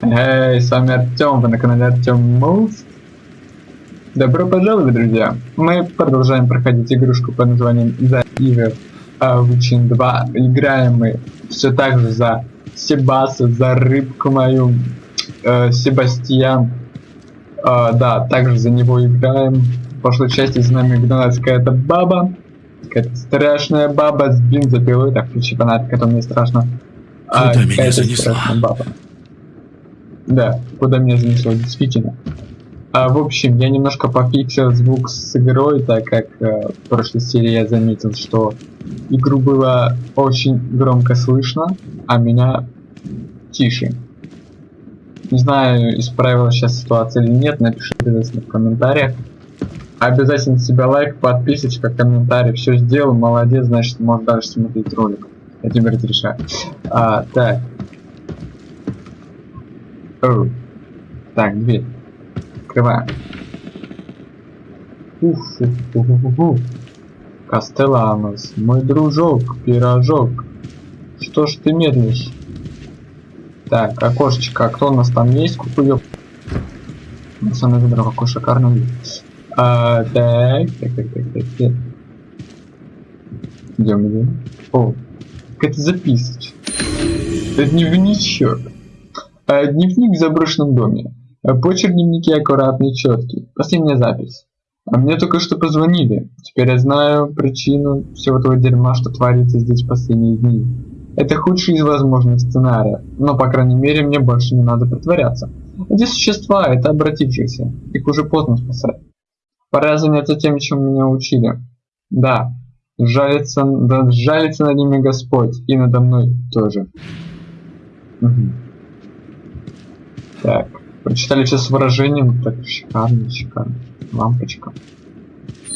Эй, с вами Артем, вы на канале Артем Мулс. Добро пожаловать, друзья! Мы продолжаем проходить игрушку под названием The Evil Witching 2. Играем мы все так же за Себаса, за рыбку мою, э, Себастьян. Э, да, также за него играем. В прошлой части за нами гналась какая-то баба. Какая-то страшная баба с бензопилой. Так, включи фонарик, это мне страшно. Куда а, меня занесло? Баба. Да, куда меня занесло, действительно. А, в общем, я немножко пофиксил звук с игрой, так как э, в прошлой серии я заметил, что игру было очень громко слышно, а меня тише. Не знаю, исправила сейчас ситуация или нет, напишите обязательно в комментариях. Обязательно себе лайк, подписочка, комментарий, все сделал, молодец, значит можешь дальше смотреть ролик. Я тебе разрешаю. А, так, Оу. Так, дверь. Открываем. Уф, уф, уф, уф, уф. Кастеланос, мой дружок, пирожок. Что ж ты медлишь? Так, окошечко, а кто у нас там есть? Кукуёк. На самом деле, какой шикарный вид. А, так, так, так, так, так, так. Идем, идем. О, какая-то записочка. Это дневничок. Э, дневник в заброшенном доме. Э, почерк дневники аккуратный, четкий. Последняя запись. А мне только что позвонили. Теперь я знаю причину всего этого дерьма, что творится здесь в последние дни. Это худший из возможных сценариев, но, по крайней мере, мне больше не надо притворяться. Эти существа — это обратившиеся. Их уже поздно спасать. Пора заняться тем, чем меня учили. Да, жалится, да жалится над ними Господь, и надо мной тоже. Угу. Так, прочитали все с выражением. Так, шикарно, шикарно. Лампочка.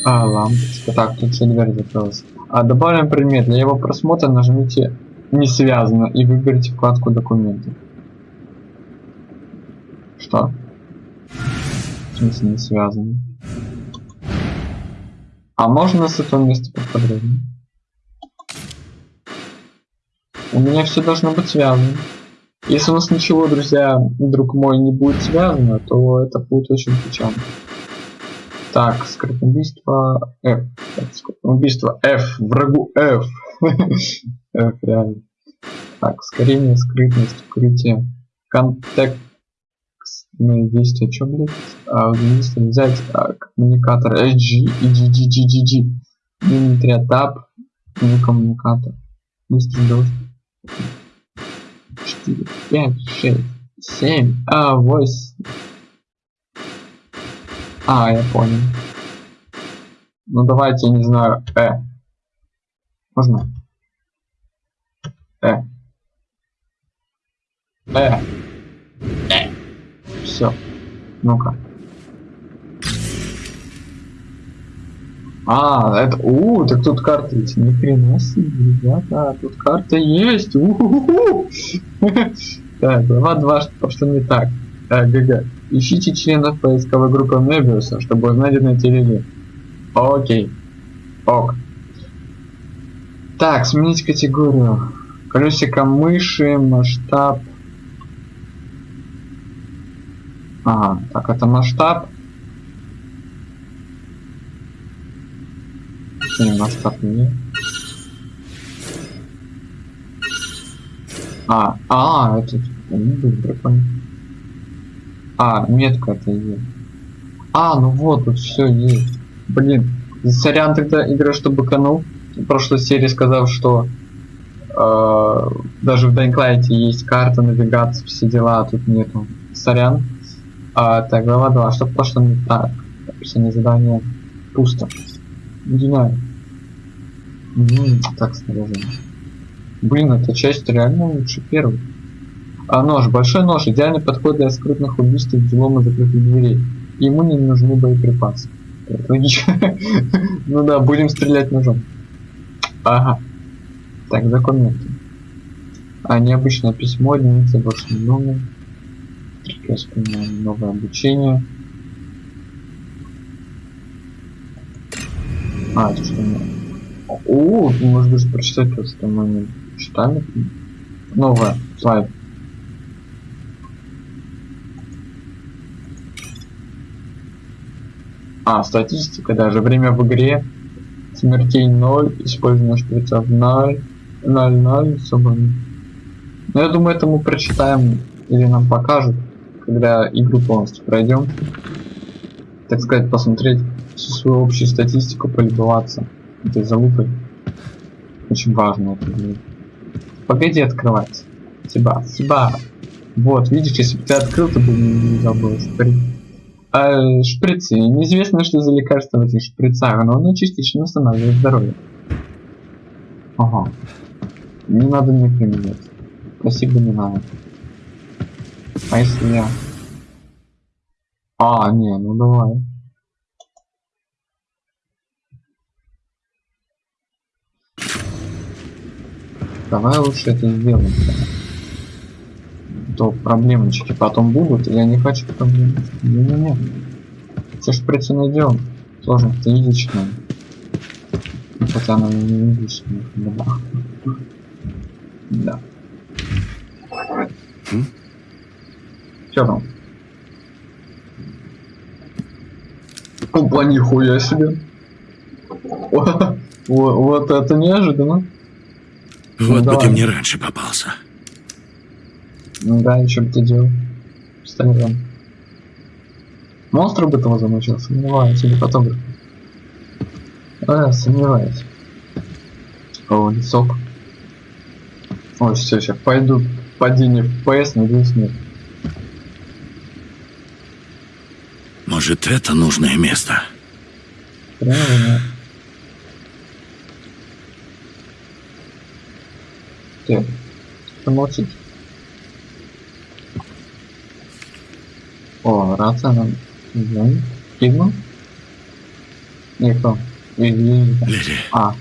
А, лампочка. Так, тут все дверь закрылась. А, добавим предмет. Для его просмотра нажмите «Не связано» и выберите вкладку «Документы». Что? В смысле не связано? А можно с этого места поподробнее? У меня все должно быть связано. Если у нас ничего, друзья, друг мой, не будет связано, то это будет очень печально. Так, скрытное убийство F. Так, убийство F. Врагу F. F, реально. Так, ускорение, скрытность, укрытие. Контекстные действия. Что, блядь? А, взять а, коммуникатор HG и GGGGG. Мини тап. Не коммуникатор. Быстрый доступ. 4, 5, 6, 7, а, 8. А, я понял. Ну давайте, не знаю, Э. Можно? Э. Э. Э. Все. Ну-ка. А, это, у, так тут карта есть. Ни хрена ребята, тут карта есть. У. Так, глава 2, что что не так. Так, ГГ. Ищите членов поисковой группы Мебиуса, чтобы узнать на телеге. Окей. Ок. Так, сменить категорию. Колесико мыши, масштаб. Ага, так, это масштаб. Не, масштаб не. А, а, это не был прикольно. А, метка это есть. А, ну вот, тут все есть. Блин, сорян тогда игра, что быканул. В прошлой серии сказал, что э, даже в Light есть карта, навигация, все дела, а тут нету. Сорян. А, так, глава 2. Что пошло не так? Описание задания пусто. Не знаю. так, снаряжение. Блин, эта часть реально лучше первой. А нож, большой нож, идеальный подход для скрытных убийств и взлома закрытых дверей. Ему не нужны боеприпасы. Ну да, будем стрелять ножом. Ага. Так, документы. А, необычное письмо, единица больше номер. Новое обучение. А, это что мне? О, ты можешь даже прочитать то, что мы не ну, читали. Новая слайд. А, статистика даже. Время в игре. Смертей 0, использование шприцов 0, 0, 0, собственно. Но ну, я думаю, это мы прочитаем или нам покажут, когда игру полностью пройдем. Так сказать, посмотреть, всю свою общую статистику, полюбоваться этой залупой. Очень важно это. Погоди открывать. Себя, себя. Вот, видишь, если бы ты открыл, то бы не забыл шприц. А, шприцы. Неизвестно, что за лекарство в этих шприцах, но оно частично восстанавливает здоровье. Ага. Не надо мне применять. Спасибо, не надо. А если я... А, не, ну давай. Давай лучше это сделаем. То проблемочки потом будут, я не хочу проблем. Не-не-не. Все шприцы найдем. Сложно, это единичное. Хотя она не единичная. Да. Да. Че там? Опа, нихуя себе. Вот, вот это неожиданно. Вот бы давай. ты мне раньше попался. Ну да, еще бы ты делал. Пистолетом. Монстр бы того замучил, сомневаюсь, или фотограф. А, сомневаюсь. О, лесок. Ой, все, сейчас пойду падение в PS, надеюсь, нет. Может, это нужное место? Прямо нет. Так, помолчите. О, рация нам звонит. Кидман? Не, кто? Или- Леди, А,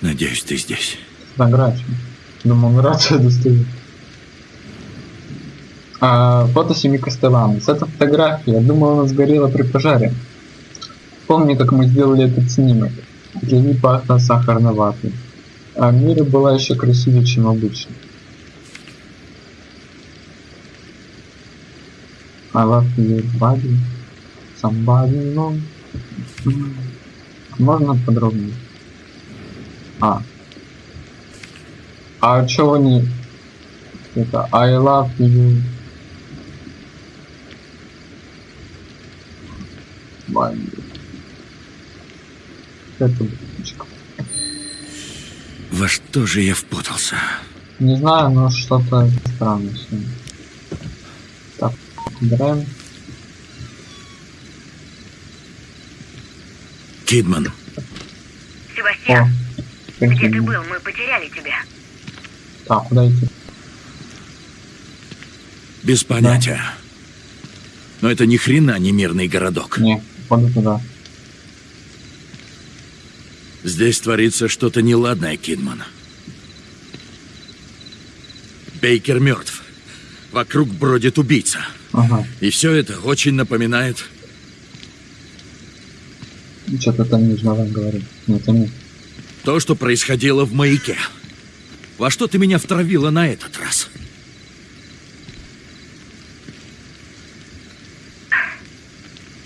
надеюсь, ты здесь. фотографию. Думал, он рацию достает. А, фото семьи Костеланос. Это фотография. Я думал, она сгорела при пожаре. Помню, как мы сделали этот снимок. Гели пахло сахарной ватой. А Мира была еще красивее, чем обычно. I love your body. Somebody. М. Можно подробнее? А. А вы не... Это I love you. Бай. Это. Во что же я впутался? Не знаю, но что-то странное сегодня. Так, убираем. Кидман, Себастьян, О, где ты был? Мы потеряли тебя. Так, куда идти? без понятия. Но это ни хрена не мирный городок. Не, походу туда. Здесь творится что-то неладное, Кидман. Бейкер мертв. Вокруг бродит убийца. Ага, И все это очень напоминает... что-то там нужно вам говорить. Нет, нет. То, что происходило в маяке. Во что ты меня втравила на этот раз?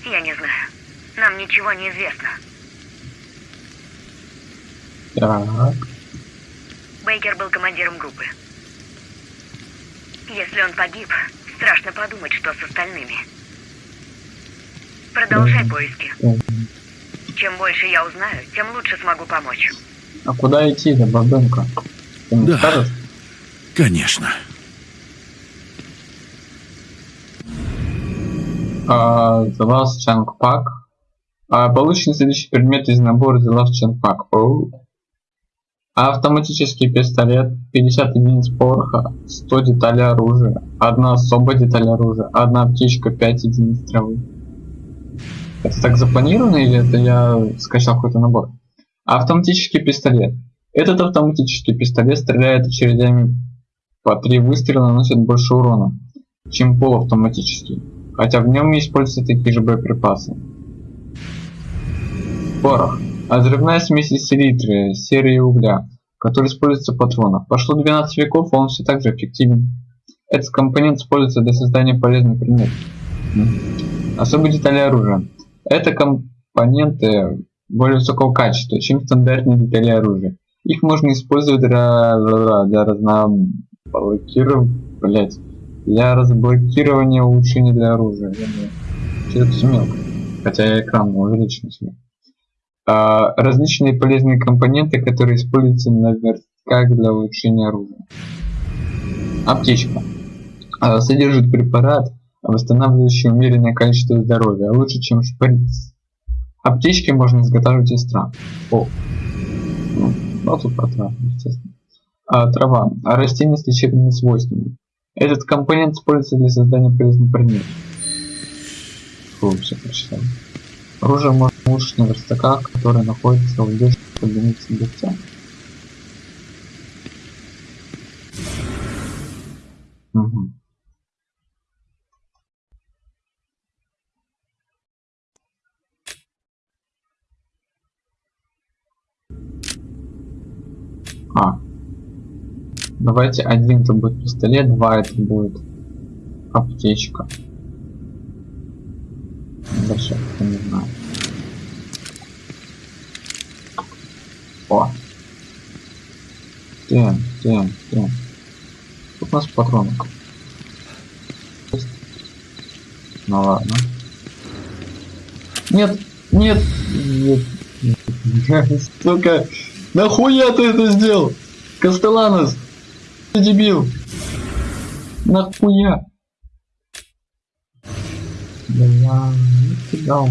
Я не знаю. Нам ничего не известно. Так, Бейкер был командиром группы. Если он погиб, страшно подумать, что с остальными. Продолжай поиски. Чем больше я узнаю, тем лучше смогу помочь. А куда идти, да, бабенка? Да. скажешь? Конечно. А, The Last Chunk Pack. А, получен следующий предмет из набора The Last Chunk Pack. Оу. Автоматический пистолет, 50 единиц пороха, 100 деталей оружия, одна особая деталь оружия, одна аптечка, 5 единиц травы. Это так запланировано или это я скачал какой-то набор? Автоматический пистолет. Этот автоматический пистолет стреляет очередями по три выстрела наносит больше урона, чем полуавтоматический хотя в нем используются такие же боеприпасы. Порох. Взрывная смесь из селитры, серы и угля, который используется в патронах. Прошло 12 веков, он все так же эффективен. Этот компонент используется для создания полезных предметов. Особые детали оружия. Это компоненты более высокого качества, чем стандартные детали оружия. Их можно использовать для, для разноблокирования, блять, для разблокирования улучшений для оружия. Что-то все мелко. Хотя экран увеличен себе. А, различные полезные компоненты, которые используются на верстках для улучшения оружия. Аптечка. А, содержит препарат, восстанавливающий умеренное количество здоровья, лучше, чем шприц. Аптечки можно изготавливать из трав. О. Ну, ну тут про травы, естественно. А, трава. А растения с лечебными свойствами. Этот компонент используется для создания полезных предметов. Фу, все прочитал. Оружие можно улучшить на верстаках, которые находятся в границей бойца. Угу. А. Давайте один это будет пистолет, два это будет аптечка. Дальше я не знаю. О. Тем, тем, тем. Тут у нас патронок. Ну ладно. Нет, нет, нет. Сука, нахуя ты это сделал? Кастеланос, ты дебил. Нахуя? Да не кидал.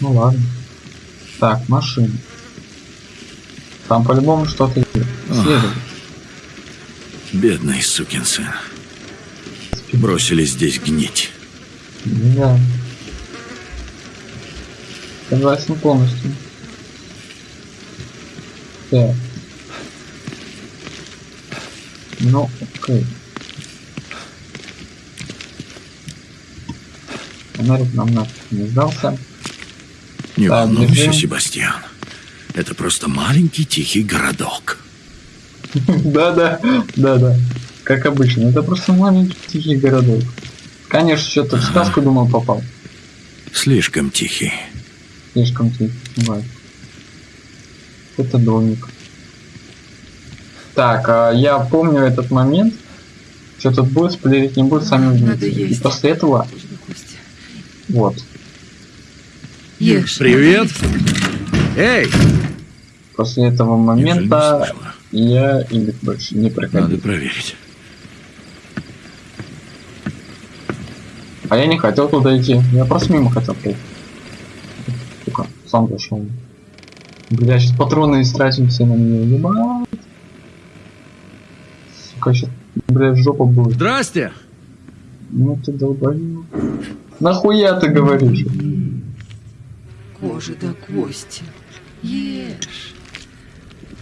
Ну ладно. Так, машина. Там по-любому что-то. Следует. Бедный сукин сын. Бросили здесь гнить. Да. Согласен полностью. Так. Ну, окей. Фонарик нам нафиг не сдался. Не Так, волнуйся, бежим. Себастьян. Это просто маленький тихий городок. Да-да, да-да. Как обычно. Это просто маленький тихий городок. Конечно, что-то в сказку думал попал. Слишком тихий. Слишком тихий. Бывает. Это домик. Так, а я помню этот момент. Что тут будет, спойлерить не будет, сами Надо увидите. И есть. после этого. Вот, Ешь. Привет. Эй, после этого момента я или больше не проходил. Надо проверить. А я не хотел туда идти. Я просто мимо хотел пройти. Сука, сам зашел. Бля, сейчас патроны истратим все на нее. Ебать. Сука, сейчас, бля, жопа будет. Здрасте. Ну ты долбоёб. Нахуя ты говоришь? Кожа до кости. Ешь.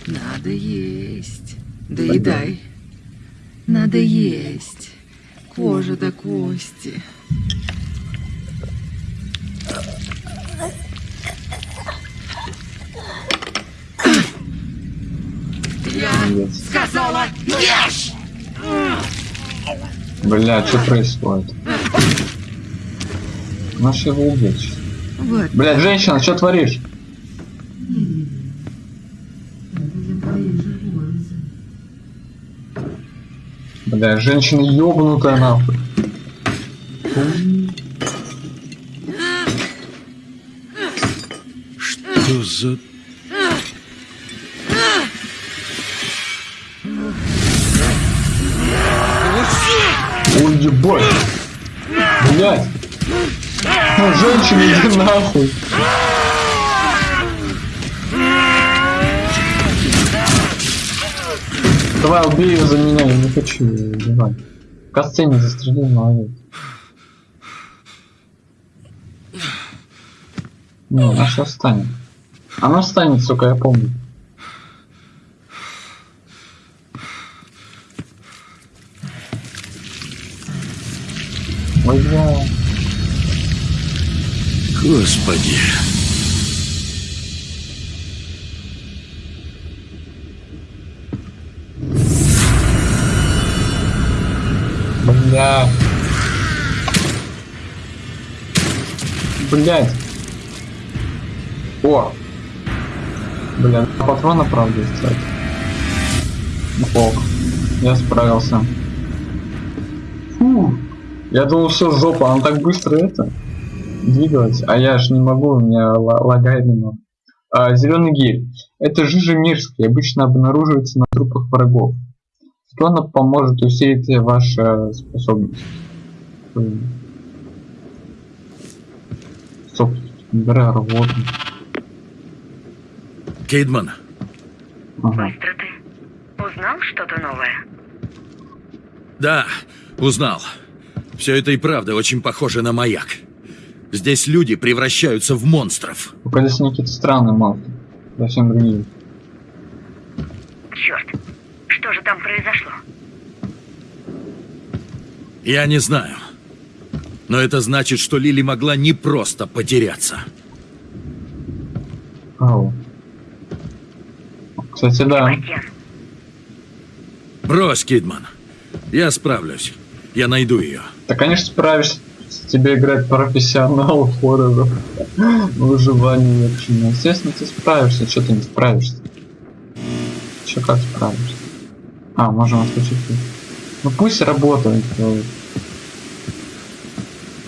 Надо есть. Доедай. Надо есть. Кожа до кости. Пиздец. Сказала, ешь! Бля, что происходит? Наш его убить. сейчас. Вот. Блядь, женщина, что творишь? Бля, женщина ёбнутая нахуй. Что за... Ой, ебать. Блядь. Ну, женщина, иди нахуй. Давай, убей ее за меня, я не хочу ее убивать. В касцене застрелил, молодец. Не, она сейчас встанет. Она встанет, сука, я помню. Ой, бля. Господи. Бля. Блять. О! Бля, патрона, правда, кстати. Ок. Я справился. Фу. Я думал, все жопа, она так быстро это двигалась, а я ж не могу, у меня ла- лагает немного. А, зеленый гель. Это жижа мерзкий, обычно обнаруживается на трупах врагов. Что она поможет усилить ваши способности? Блин. Стоп, бля, работа. Кейдман, Ага. Быстро ты. Узнал что-то новое? да, узнал. Все это и правда очень похоже на маяк. Здесь люди превращаются в монстров. Здесь они какие-то странные монстры. Совсем другие. Черт. Что же там произошло? Я не знаю. Но это значит, что Лили могла не просто потеряться. Ау. Кстати, да. Брось, Кидман. Я справлюсь. Я найду ее. Ты, конечно, справишься. Тебе играть профессионал хорроров. Выживание вообще. Ну, естественно, ты справишься. Что ты не справишься? Че как справишься? А, можем отключить. Ну пусть работает. э,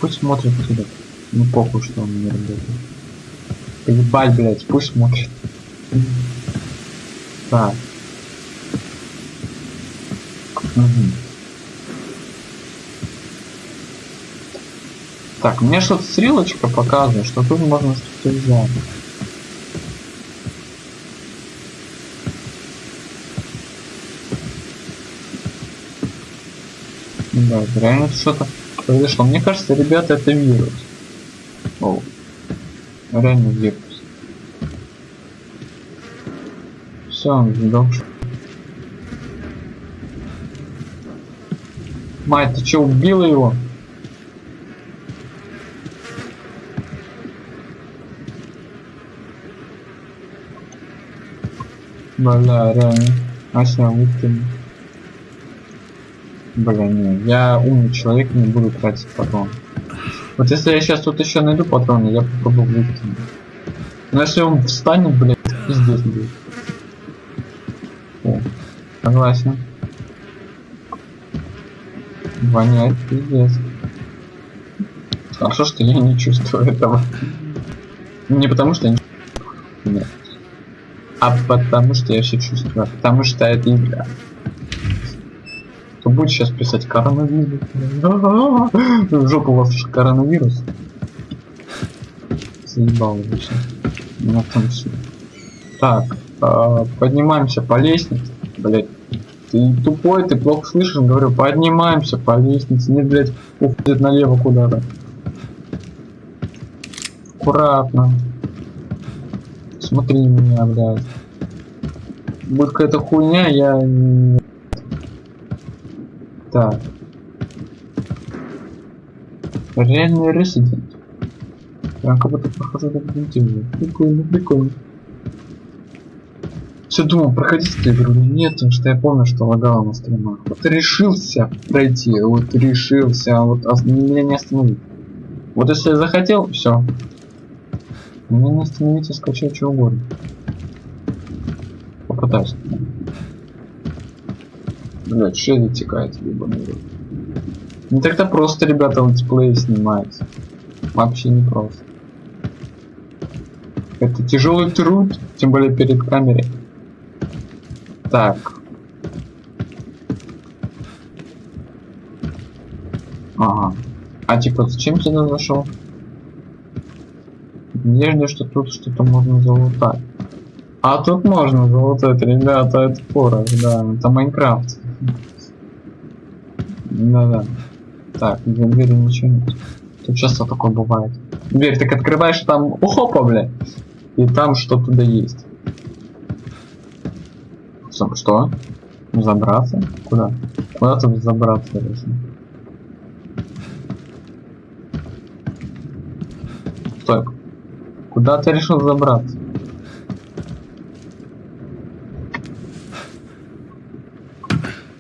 Пусть смотрит сюда. Ну похуй, что он не работает. Ебать, блядь, пусть смотрит. Так. Мгм. Так, мне что-то стрелочка показывает, что тут можно что-то взять. Да, реально что-то произошло. Мне кажется, ребята, это вирус. О, реально вирус. Все, он сдох. Мать, ты что, убила его? Бля, реально. Ася, выкинь. Бля, не, я умный человек, не буду тратить патрон. Вот если я сейчас тут еще найду патроны, я попробую выкинуть. Но если он встанет, блядь, пиздец будет. О, согласен. Воняет пиздец. Хорошо, что я не чувствую этого. Не потому что я не Нет. А потому что я все чувствую. Потому что это игра. Кто будет сейчас писать коронавирус? В жопу у вас коронавирус. Заебал уже все. На том все. Так, а, поднимаемся по лестнице. Блять. Ты тупой, ты плохо слышишь, говорю, поднимаемся по лестнице. Не, блять, уходит налево куда-то. Аккуратно. Смотри меня, блядь. Будет какая-то хуйня, я... Так. Реальный резидент. Я как будто прохожу Resident Evil. Прикольно, прикольно. Все думал, проходить эту игру нет, потому что я помню, что лагало на стримах. Вот решился пройти, вот решился, а вот меня не остановить. Вот если я захотел, все. Меня не остановить и скачать что угодно. Попытаюсь. Блять, это текает, рот. Не так-то просто, ребята, летсплей снимать. Вообще не просто. Это тяжелый труд, тем более перед камерой. Так. Ага. А типа зачем сюда зашел? Надежда, что тут что-то можно залутать. А тут можно залутать, ребята, это порох, да, это Майнкрафт. Да-да. Так, за дверью ничего нет. Тут часто такое бывает. Дверь так открываешь, там опа, бля. И там что туда есть. Что? что? Забраться? Куда? Куда тут забраться, если? Стой. Куда ты решил забраться?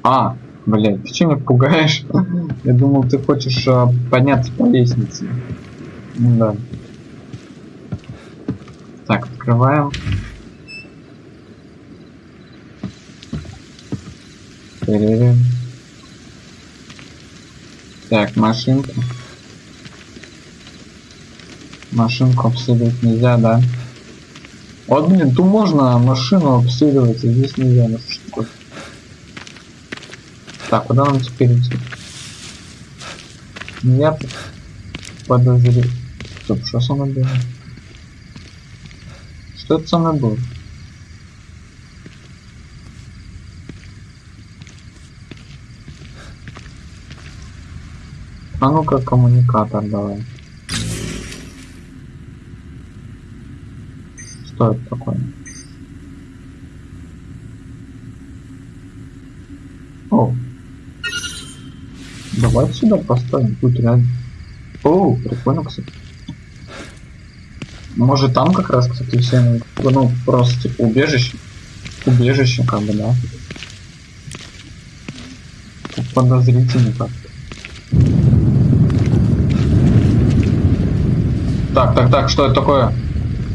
А, блядь, ты че меня пугаешь? Я думал, ты хочешь а, подняться по лестнице. Ну Да. Открываем. Проверим. Так, машинка. Машинку обследовать нельзя, да? Вот, блин, тут можно машину обследовать, а здесь нельзя. Ну что? Так, куда нам теперь идти? Я подозреваю. Стоп, что со мной было? Что это со мной было? А ну-ка коммуникатор давай. Что это такое? О. Давай сюда поставим, тут реально. О, прикольно, кстати. Может там как раз, кстати, все, ну, просто типа убежище. Убежище, как бы, да. Тут подозрительно как-то. Так, так, так, что это такое?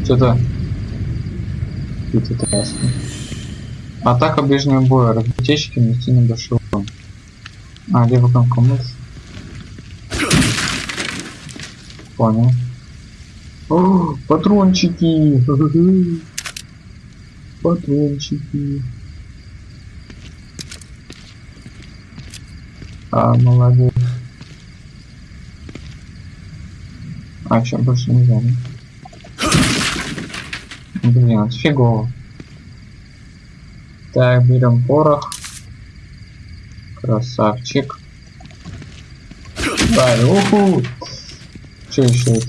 Что-то... Это ясно. Атака ближнего боя. Разбутечки нанести небольшой урон. А, левый кнопка мышь. Понял. О, патрончики! Патрончики. А, молодец. А, чем больше не знаю. Блин, фигово. Так, берем порох. Красавчик. Да, уху! Что еще это?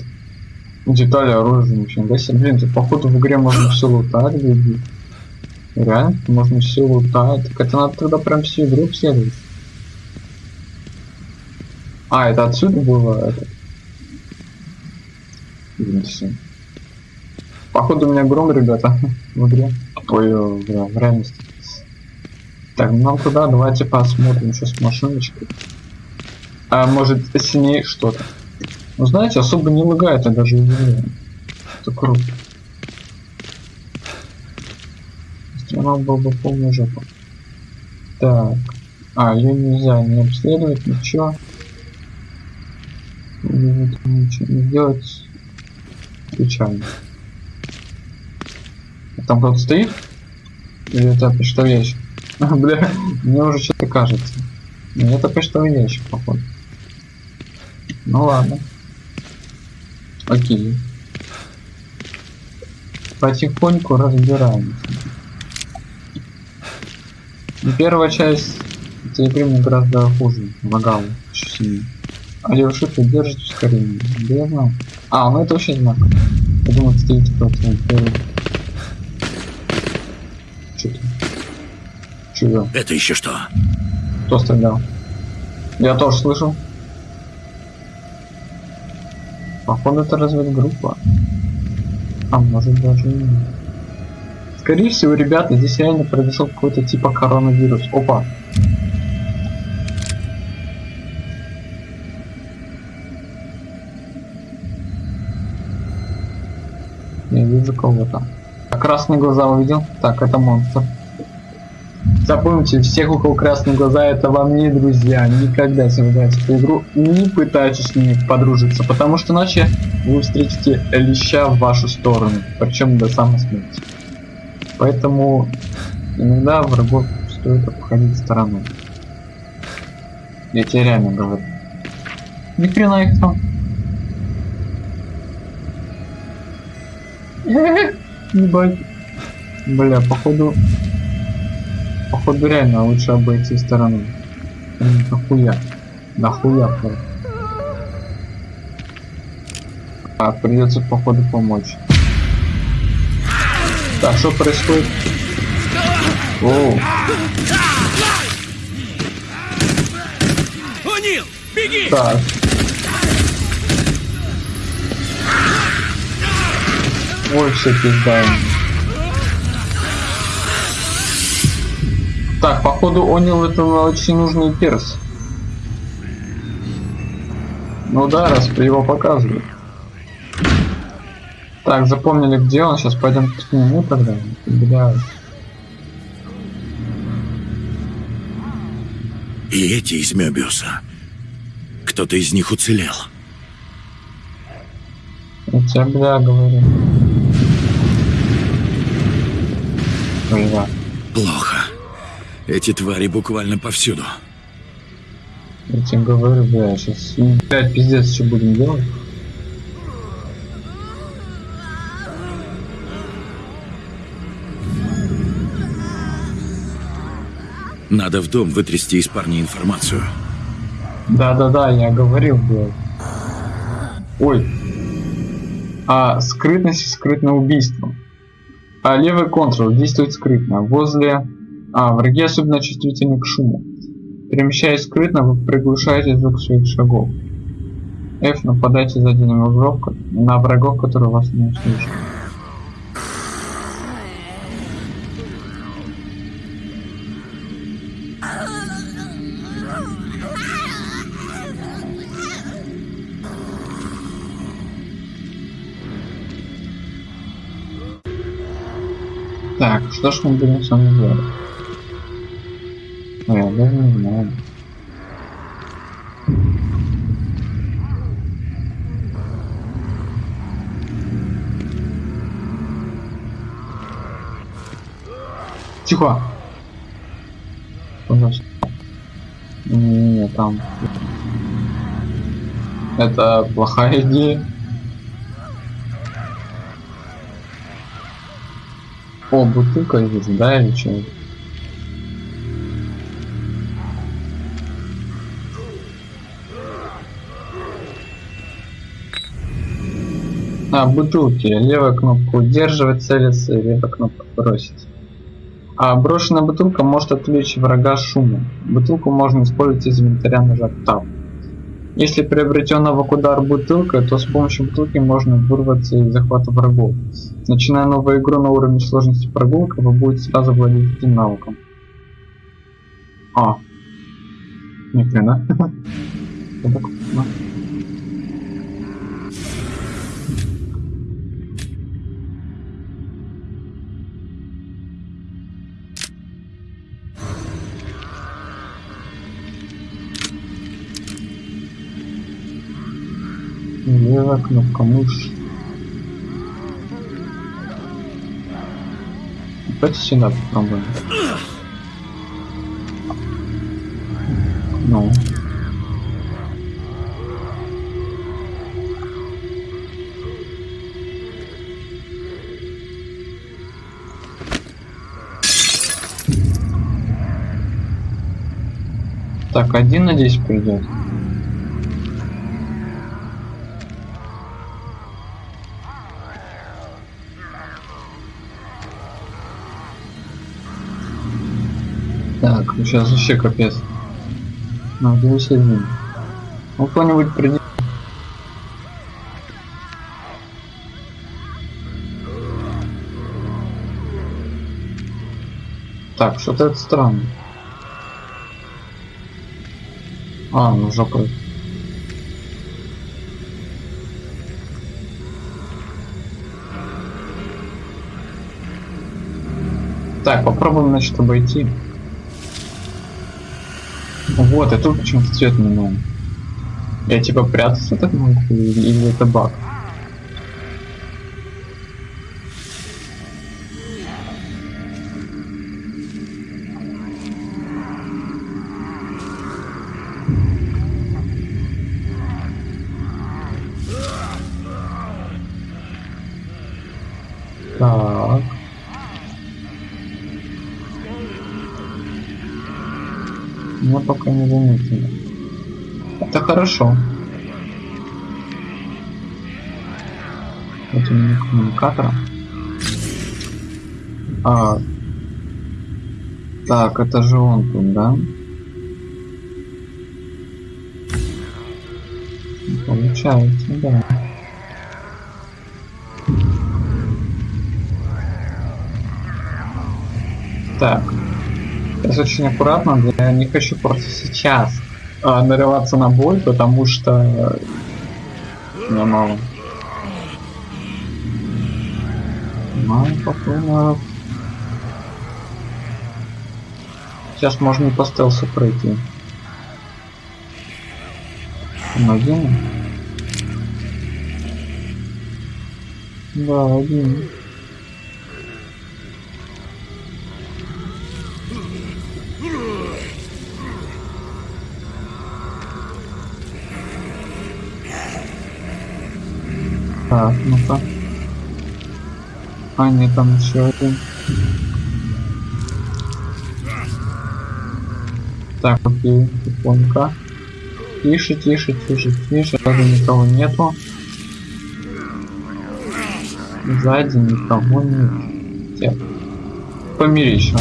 Детали оружия, ничего себе. Блин, тут походу в игре можно все лутать, люди. Реально, можно все лутать. Так это надо тогда прям всю игру обследовать. А, это отсюда было это. Блин, все. Походу у меня гром, ребята, в игре. Ой, в, в реальности. Так, ну нам туда, давайте посмотрим, что с. А может сильнее что-то. Ну знаете, особо не лагает, а даже удивляет. Это круто. Страна была бы полная жопа. Так. А, ее нельзя не обследовать, ничего. Ничего не делать. Печально. А там кто-то стоит? Или это почтовый ящик? Бля, мне уже что-то кажется. Нет, это почтовый ящик, походу. Ну ладно. Окей. Потихоньку разбираемся. Первая часть мне гораздо хуже. Лагала. Еще сильнее. А девушка держит ускорение. Да я знал. А, ну это вообще знак. Я думал, стоите против Чего? Это еще что? Кто стрелял? Я тоже слышал. Походу это разведгруппа. А может даже и нет. Скорее всего, ребята, здесь реально произошел какой-то типа коронавирус. Опа. Я вижу кого-то. Красные глаза увидел? Так, это монстр. Запомните, всех, у кого красные глаза, это вам не друзья. Никогда, в эту игру, не пытайтесь с ними подружиться, потому что иначе вы встретите леща в вашу сторону, причем до самой смерти. Поэтому иногда врагов стоит обходить стороной. Я тебе реально говорю. Ни хрена их там. Ебать. Бля, походу... Походу реально лучше обойти стороной. Блин, Нахуя? Нахуя? А, придется походу помочь. Так, что происходит? Оу, О'Нил, беги! так. Ой, все пизда. Так, походу Онил это очень нужный перс. Ну да, раз его показывают. Так, запомнили, где он. Сейчас пойдем к нему тогда. Бля. И эти из Мёбиуса. Кто-то из них уцелел. Я тебе, бля, говорю. Плохо. Эти твари буквально повсюду. Я тебе говорю, бля, сейчас... Блядь, пиздец, что будем делать? Надо в дом вытрясти из парня информацию. Да-да-да, я говорил, блядь. Ой. А, скрытность скрытное убийство. А, левый контрол действует скрытно. Возле... А, враги особенно чувствительны к шуму. Перемещаясь скрытно, вы приглушаете звук своих шагов. F нападайте сзади на врагов, на врагов, которые вас не услышат. Так, что ж мы будем с вами делать? Ой, я даже не знаю. Тихо. Пожалуйста. Не, там. Это плохая идея. О, бутылка здесь, да, или что? А, бутылки. Левая кнопка удерживать, целиться, левая кнопка бросить. А брошенная бутылка может отвлечь врага шумом. Бутылку можно использовать из инвентаря нажав Tab. Если приобретена в удар бутылка, то с помощью бутылки можно вырваться из захвата врагов. Начиная новую игру на уровне сложности прогулка, вы будете сразу владеть этим навыком. А. Ни хрена. Левая кнопка мышь. Давайте сюда попробуем. Ну. Так, один, надеюсь, придет. Так, сейчас вообще капец. Надо усилить. Ну кто-нибудь придет. Так, что-то это странно. А, ну жопа. Так, попробуем, значит, обойти. Вот, и тут почему-то цвет меняем. Я типа прятаться так могу или это баг? Коммуникатора. А, так, это же он тут, да? Получается, да. Так. Сейчас очень аккуратно, я не хочу просто сейчас а, нарываться на бой, потому что э, мало. Нормально, попробуем. Сейчас можно и по стелсу пройти. Он один? Да, один. Так, ну-ка. А, нет, там еще один. Так, окей, тихонько. Тише, тише, тише, тише, даже никого нету. Сзади никого нет. Помири еще.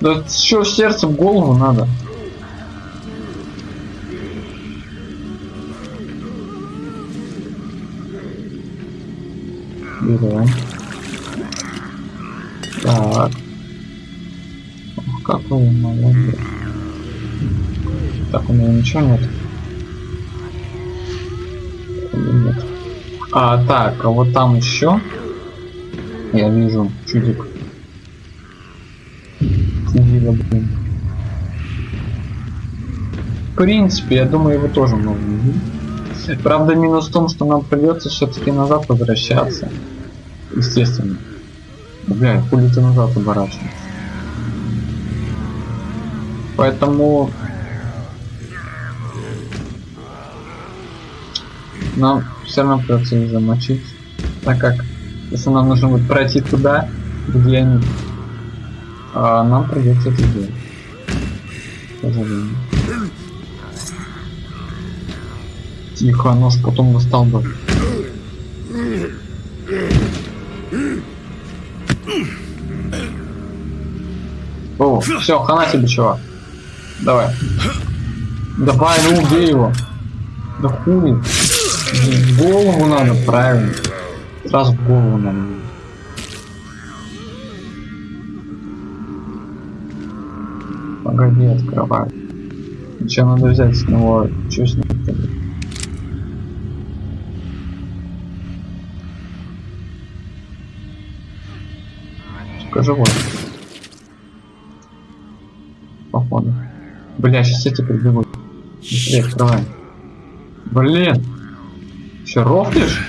Да что в голову надо? Так. Ох, какой он молодец. Так, у меня ничего нет. Нет? А, так, а вот там еще. Я вижу чудик. Чудило, блин. В принципе, я думаю, его тоже можно. Правда, минус в том, что нам придется все-таки назад возвращаться. Естественно. Бля, хули ты назад оборачиваешься. Поэтому нам все равно придется их замочить. Так как если нам нужно будет пройти туда, где они, а нам придется это делать. Тихо, нож потом достал бы. О, все, хана тебе, чувак. Давай. Давай, ну убей его. Да хули. В голову надо, правильно. Сразу в голову надо. Погоди, открывай. Че надо взять с него? Че с ним? Сука, живой. Бля, сейчас эти прибегут. Быстрее открываем. Блин. Че, рофлишь?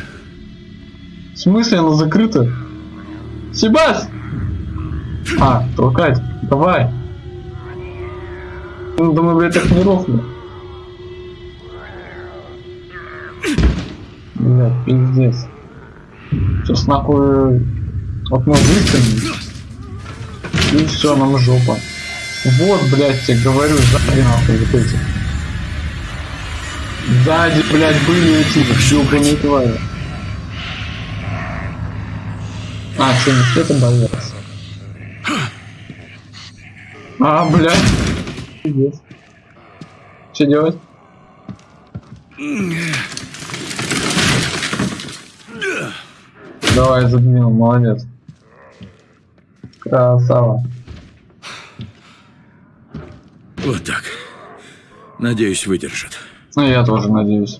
В смысле она закрыта? Себас! А, толкать. Давай. Ну, думаю, блядь, так не рофлю. Блядь, пиздец. Сейчас нахуй вот мы выстрелим. И все, нам жопа. Вот, блядь, тебе говорю, сзади нахуй вот эти. Сзади, блядь, были эти ёбаные твари. А, что, не это боялся? А, блядь. Пиздец. Что делать? Давай, задвинул, молодец. Красава. Вот так. Надеюсь, выдержит. Ну, я тоже надеюсь.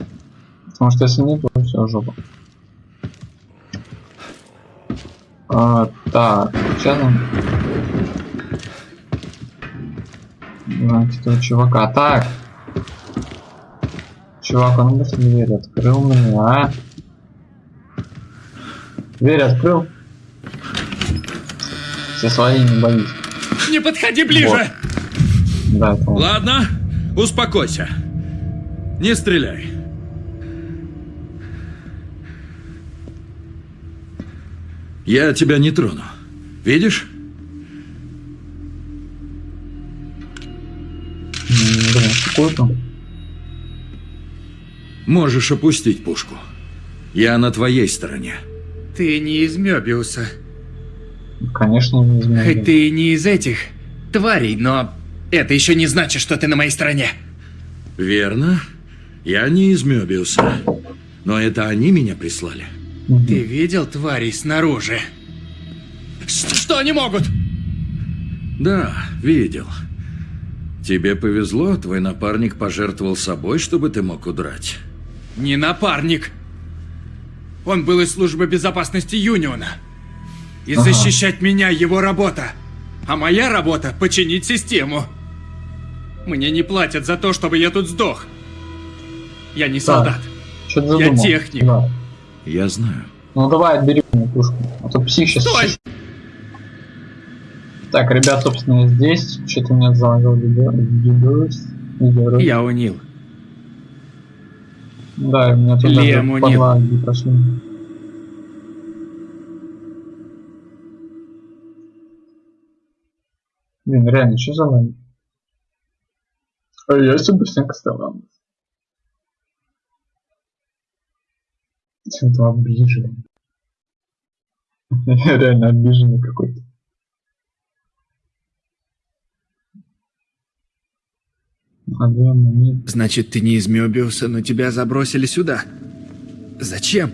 Потому что если нет, то все, жопа. А, так, сейчас он... Знаете, этого чувака. Так. Чувак, он быстро дверь открыл мне, а? Дверь открыл? Все свои не боюсь. Не подходи ближе! Да. Ладно, успокойся. Не стреляй. Я тебя не трону. Видишь? Там? Можешь опустить пушку. Я на твоей стороне. Ты не из Мёбиуса. Конечно, не изменил. Хоть ты и не из этих тварей, но это еще не значит, что ты на моей стороне. Верно. Я не из Мёбиуса. Но это они меня прислали. Ты видел тварей снаружи? Ш- Что они могут? Да, видел. Тебе повезло, твой напарник пожертвовал собой, чтобы ты мог удрать. Не напарник. Он был из службы безопасности Юниона. И Ага. защищать меня его работа. А моя работа — починить систему. Мне не платят за то, чтобы я тут сдох. Я не солдат. Что-то Я задумал. техник. Да. Я знаю. Ну давай отбери мне пушку. А то псих сейчас... Стой! Так, ребят, собственно, я здесь. Что-то у меня. Видеорус. Я унил. Да, и у меня тут даже Лем унил. подлаги пошли. Блин, реально, что за лаги? А я супер стала. Это обиженный. Реально обиженный какой-то. Значит, ты не из Мёбиуса, но тебя забросили сюда. Зачем?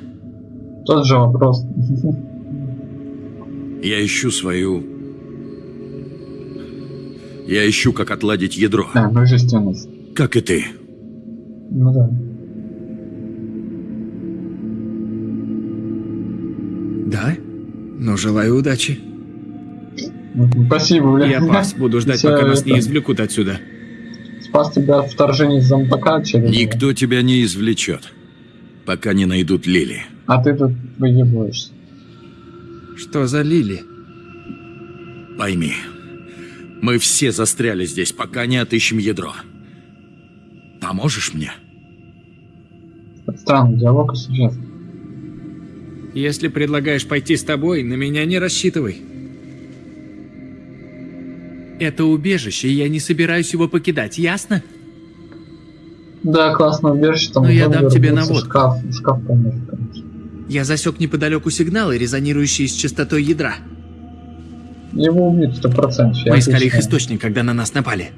Тот же вопрос. Я ищу свою... Я ищу, как отладить ядро. А, божественность. Как и ты. Ну да. Да? Ну, желаю удачи. Мгм, Спасибо, бля. Я пас, буду ждать, пока нас не это- извлекут отсюда. Спас тебя от вторжения из зомбака через... Никто тебя не извлечет, пока не найдут Лили. А ты тут выебываешься. Что за Лили? Пойми, мы все застряли здесь, пока не отыщем ядро. Поможешь мне? Странный диалог, если честно. Если предлагаешь пойти с тобой, на меня не рассчитывай. Это убежище, и я не собираюсь его покидать, ясно? Да, классно убежище, там Ну, я дам тебе наводку. Шкаф, шкаф поможет, конечно. Я засек неподалеку сигналы, резонирующие с частотой ядра. Его убьют сто процентов. Мы искали их источник, когда на нас напали.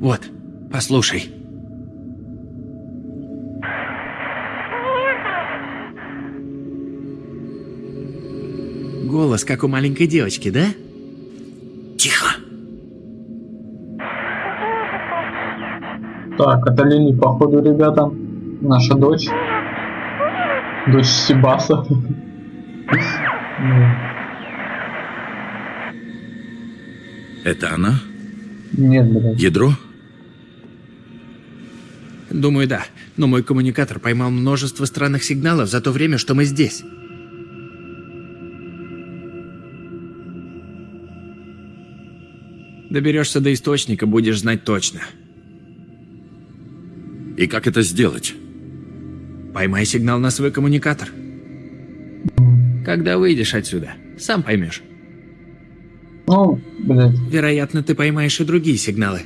Вот, послушай. Голос, как у маленькой девочки, да? Тихо. Так, это Лили, походу, ребята. Наша дочь. Дочь Сибаса. Это она? Нет, блядь. Ядро? Думаю, да. Но мой коммуникатор поймал множество странных сигналов за то время, что мы здесь. Доберешься до источника, будешь знать точно. И как это сделать? Поймай сигнал на свой коммуникатор. Когда выйдешь отсюда, сам поймешь. Ну, блядь, Вероятно, ты поймаешь и другие сигналы.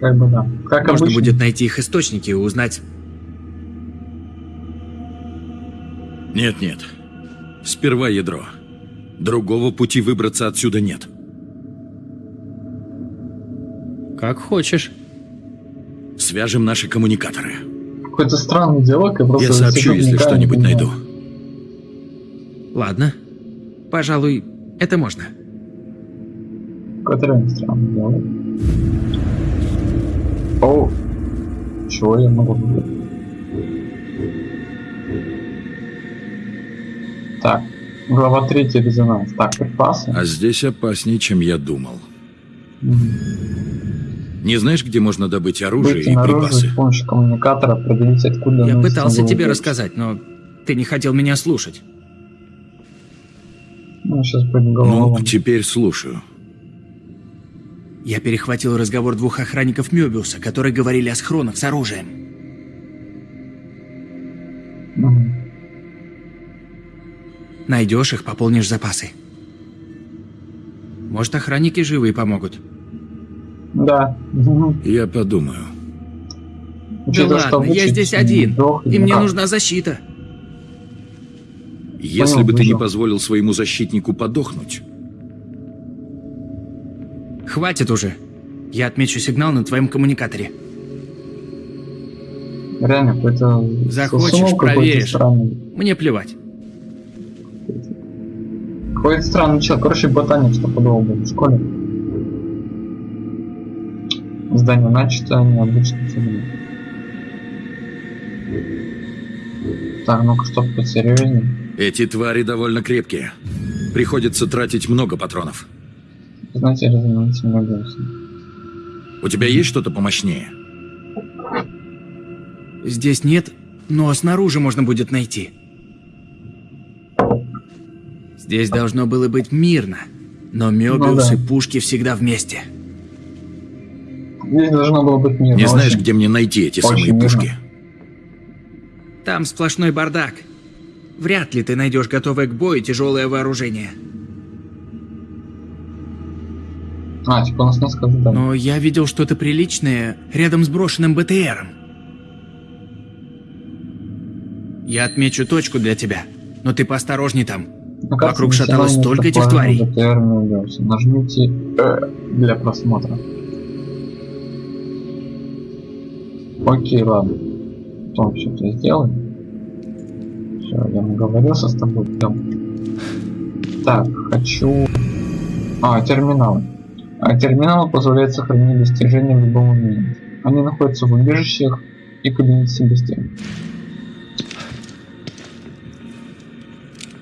как бы да. Как Можно обычно. будет найти их источники и узнать... Нет-нет. Сперва ядро. Другого пути выбраться отсюда нет. Как хочешь. Свяжем наши коммуникаторы. Какой-то странный диалог, я просто... Я сообщу, если что-нибудь найду. Ладно. Пожалуй, это можно. Странный диалог. О, чего я могу выбрать? Так, глава 3 резонанс. Так, припасы. А здесь опаснее, чем я думал. Не знаешь, где можно добыть оружие Выйти и припасы? с помощью коммуникатора, определить, откуда... Я пытался тебе взять. рассказать, но ты не хотел меня слушать. Ну, сейчас будет Ну, голова. теперь слушаю. Я перехватил разговор двух охранников Мёбиуса, которые говорили о схронах с оружием. Мгм. Найдешь их, пополнишь запасы. Может, охранники живые помогут. Да. Я подумаю. Да ладно, я здесь один, и мне нужна защита. Если Понял, бы ты не позволил своему защитнику подохнуть, Хватит уже. Я отмечу сигнал на твоем коммуникаторе. Реально, какой-то... Захочешь, проверишь. странный. Мне плевать. Какой-то странный человек. Короче, ботаник стопудово был в школе. Здание начато, необычно цели. Так, ну-ка, чтоб посерьезнее. Эти твари довольно крепкие. Приходится тратить много патронов. Знаете, резонансный голос. У тебя есть что-то помощнее? Здесь нет, но снаружи можно будет найти. Здесь должно было быть мирно, но Мёбиус Ну да. и пушки всегда вместе. Здесь должно было быть мирно. Не знаешь, очень. где мне найти эти очень самые мирно. пушки? Там сплошной бардак. Вряд ли ты найдешь готовое к бою тяжелое вооружение. А, типа у нас несколько заданий. Но я видел что-то приличное рядом с брошенным БТРом. Я отмечу точку для тебя, но ты поосторожней там. Ну, вокруг шаталось столько этих тварей. БТР не. Нажмите э, для просмотра. Окей, ладно. Потом это сделаем. Все, я наговорился с тобой. Идем. Так, хочу... А, терминалы. А, терминалы позволяют сохранить достижения в любом моменте. Они находятся в убежищах и кабинете Себастьяна.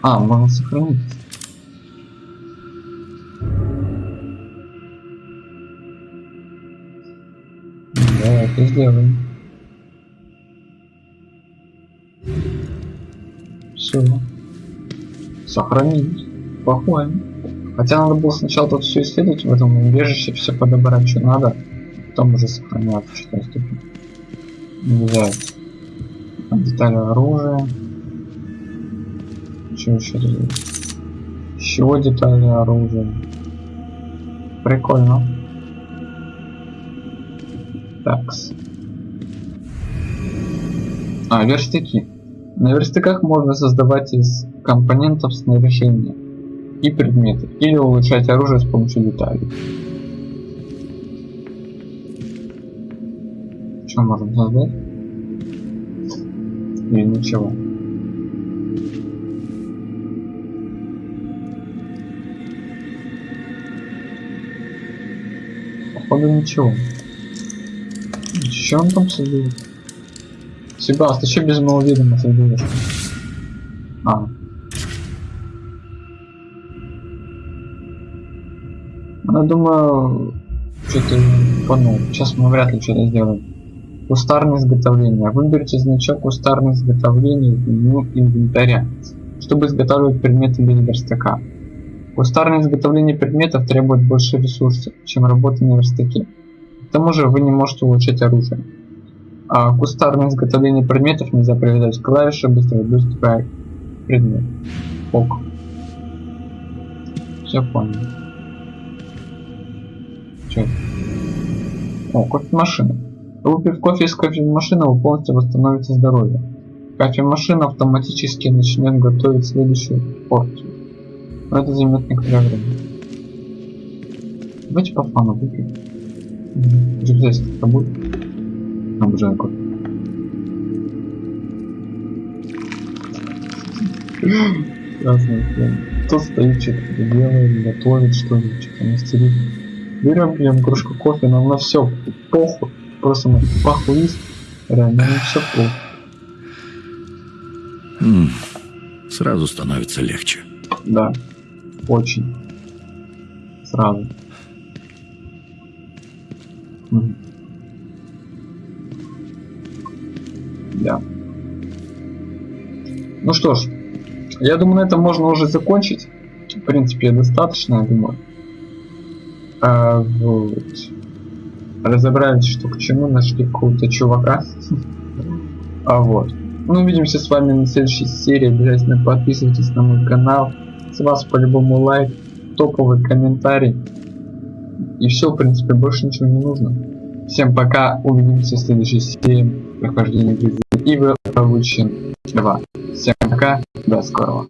А, можно сохранить. Давай это сделаем. Все. Сохранить. Походим. Хотя надо было сначала тут все исследовать в этом убежище, все подобрать, что надо, потом уже сохранять степени. Взять детали оружия. Что еще тут? Еще детали оружия. Прикольно. Такс. А, верстаки. На верстаках можно создавать из компонентов снаряжения и предметы, или улучшать оружие с помощью деталей. Что можем создать? Или ничего. Походу ничего. Что он там создает? Себаст, ты что без моего вида создаешь? А. Ну, я думаю, что-то понял. Сейчас мы вряд ли что-то сделаем. Кустарное изготовление. Выберите значок кустарное изготовление в меню инвентаря, чтобы изготавливать предметы без верстака. Кустарное изготовление предметов требует больше ресурсов, чем работа на верстаке. К тому же вы не можете улучшать оружие. А кустарное изготовление предметов нельзя привязать клавиши быстрого доступа к предмету. Ок. Все понял. Че? О, кофемашина. Выпив кофе из кофемашины, вы полностью восстановите здоровье. Кофемашина автоматически начнет готовить следующую порцию. Но это займет некоторое время. Давайте по фану выпьем. Здесь это будет. Кофе. Красный фен. Кто стоит, что-то делает, готовит что-то, что-то мастерит. Берем, пьем кружку кофе, нам на все похуй. Просто мы похуист. Реально, на все похуй. М, Сразу становится легче. Да. Очень. Сразу. Ну что ж, я думаю, на этом можно уже закончить. В принципе, достаточно, я думаю. А, вот. Разобрались, что к чему, нашли какого-то чувака. А вот. Ну, увидимся с вами на следующей серии. Обязательно подписывайтесь на мой канал. С вас по-любому лайк, топовый комментарий. И все, в принципе, больше ничего не нужно. Всем пока, увидимся в следующей серии прохождения Грязь и вы получим 2. Всем пока, до скорого.